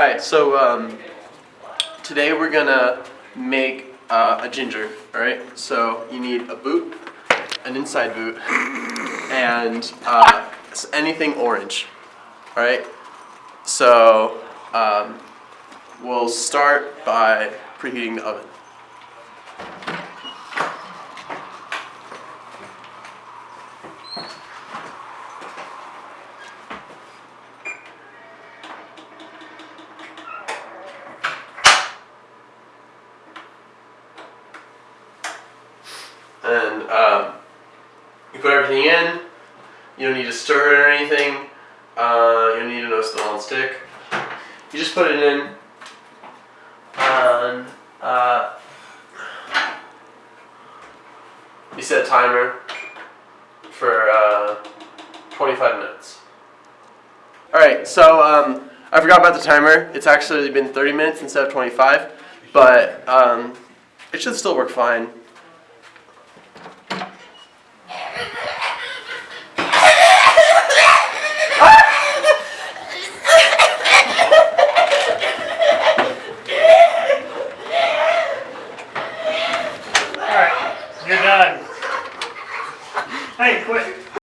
Alright, so um, today we're gonna make uh, a ginger. Alright, so you need a boot, an inside boot, and uh, anything orange. Alright, so um, we'll start by preheating the oven. And um, you put everything in. You don't need to stir it or anything. Uh, you don't need to know it's on stick. You just put it in. And uh, you set a timer for uh, 25 minutes. Alright, so um, I forgot about the timer. It's actually been 30 minutes instead of 25, but um, it should still work fine. Hey, quick.